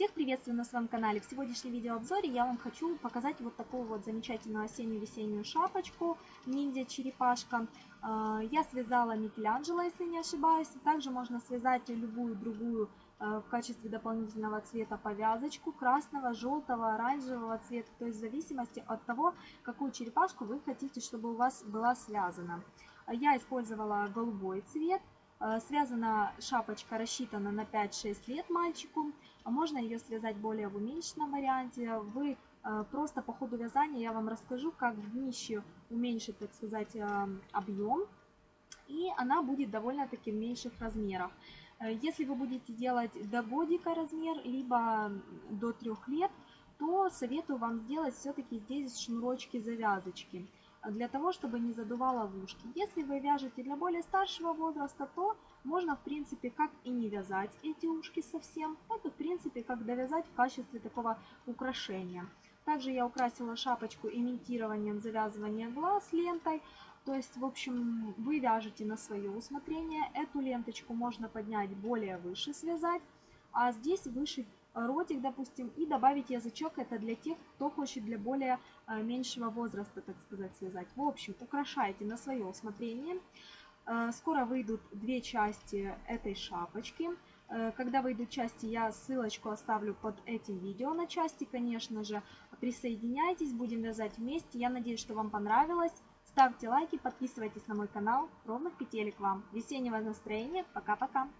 Всех приветствую на своем канале. В сегодняшнем видеообзоре я вам хочу показать вот такую вот замечательную осеннюю-весеннюю шапочку ниндзя черепашка. А, я связала Микеланджело, если не ошибаюсь. Также можно связать любую другую а, в качестве дополнительного цвета повязочку красного, желтого, оранжевого цвета. То есть в зависимости от того, какую черепашку вы хотите, чтобы у вас была связана. Я использовала голубой цвет. Э, связана шапочка, рассчитана на 5-6 лет мальчику. А можно ее связать более в уменьшенном варианте. Вы э, просто по ходу вязания я вам расскажу, как в днище уменьшить, так сказать, э, объем. И она будет довольно-таки в меньших размерах. Если вы будете делать до годика размер, либо до 3 лет, то советую вам сделать все-таки здесь шнурочки-завязочки для того, чтобы не задувало в ушки. Если вы вяжете для более старшего возраста, то можно, в принципе, как и не вязать эти ушки совсем. Это, в принципе, как довязать в качестве такого украшения. Также я украсила шапочку имитированием завязывания глаз лентой. То есть, в общем, вы вяжете на свое усмотрение. Эту ленточку можно поднять более выше, связать. А здесь выше ротик, допустим, и добавить язычок. Это для тех, кто хочет для более э, меньшего возраста, так сказать, связать. В общем, украшайте на свое усмотрение. Э, скоро выйдут две части этой шапочки. Э, когда выйдут части, я ссылочку оставлю под этим видео на части, конечно же. Присоединяйтесь, будем вязать вместе. Я надеюсь, что вам понравилось. Ставьте лайки, подписывайтесь на мой канал. Ровных петелек вам. Весеннего настроения. Пока-пока.